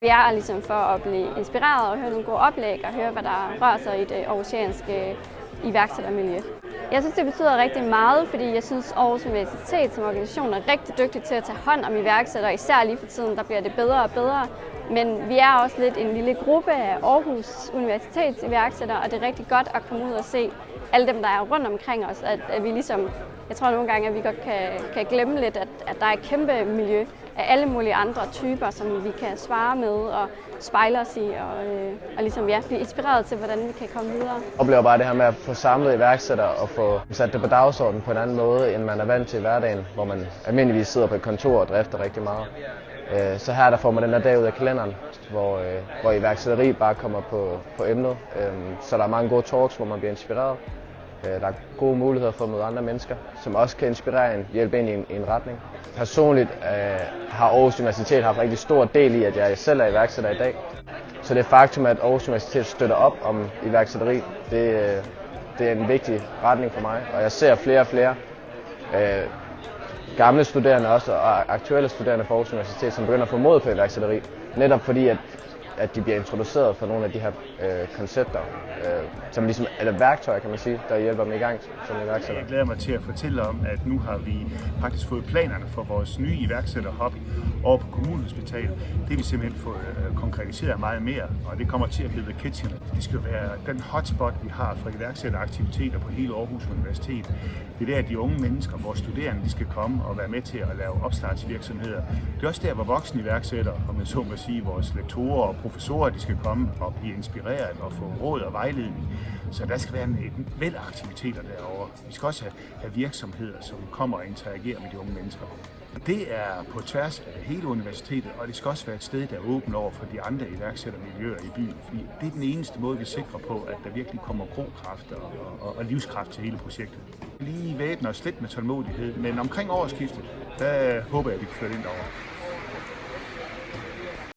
Vi er ligesom for at blive inspireret og høre nogle gode oplæg og høre, hvad der rører sig i det aarhusianske iværksættermiljø. Jeg synes, det betyder rigtig meget, fordi jeg synes, Aarhus Universitet som organisation er rigtig dygtig til at tage hånd om iværksættere, især lige for tiden, der bliver det bedre og bedre. Men vi er også lidt en lille gruppe af Aarhus Universitets iværksættere, og det er rigtig godt at komme ud og se alle dem, der er rundt omkring os, at, at vi ligesom, jeg tror nogle gange, at vi godt kan, kan glemme lidt, at, at der er et kæmpe miljø af alle mulige andre typer, som vi kan svare med og spejle os i, og, øh, og ligesom, ja, blive inspireret til, hvordan vi kan komme videre. Jeg oplever bare det her med at få samlet iværksættere og få sat det på dagsordenen på en anden måde, end man er vant til i hverdagen, hvor man almindeligvis sidder på et kontor og drifter rigtig meget. Øh, så her der får man den der dag ud af kalenderen, hvor, øh, hvor iværksætteri bare kommer på, på emnet. Øh, så der er mange gode talks, hvor man bliver inspireret. Øh, der er gode muligheder for at møde andre mennesker, som også kan inspirere en, hjælpe ind i en, i en retning. Personligt øh, har Aarhus Universitet haft rigtig stor del i, at jeg selv er iværksætter i dag. Så det faktum, at Aarhus Universitet støtter op om iværksætteri, det, øh, det er en vigtig retning for mig. Og jeg ser flere og flere øh, gamle studerende også, og aktuelle studerende på Aarhus Universitet, som begynder at få mod på iværksætteri. Netop fordi, at at de bliver introduceret for nogle af de her øh, koncepter, øh, som ligesom, eller værktøjer, kan man sige, der hjælper dem i gang som iværksætter. Jeg glæder mig til at fortælle om, at nu har vi faktisk fået planerne for vores nye iværksætterhop over på Kommunehospitalet. Det har vi simpelthen fået øh, konkretiseret meget mere, og det kommer til at blive The Kitchen. Det skal være den hotspot, vi har for iværksætteraktiviteter på hele Aarhus Universitet. Det er der, at de unge mennesker, vores studerende, de skal komme og være med til at lave opstartsvirksomheder. Det er også der, hvor voksne iværksættere, om jeg så må sige, vores lektorer og professorer, de skal komme og blive inspireret og få råd og vejledning. Så der skal være en, en væld af aktiviteter derovre. Vi skal også have, have virksomheder, som kommer og interagerer med de unge mennesker. Det er på tværs af hele universitetet, og det skal også være et sted, der er åbent over for de andre iværksættermiljøer i byen. Fordi det er den eneste måde, vi sikrer på, at der virkelig kommer grokraft og, og, og livskraft til hele projektet. Lige væbner os lidt med tålmodighed, men omkring årsskiftet, der håber jeg, at vi kan flytte det ind over.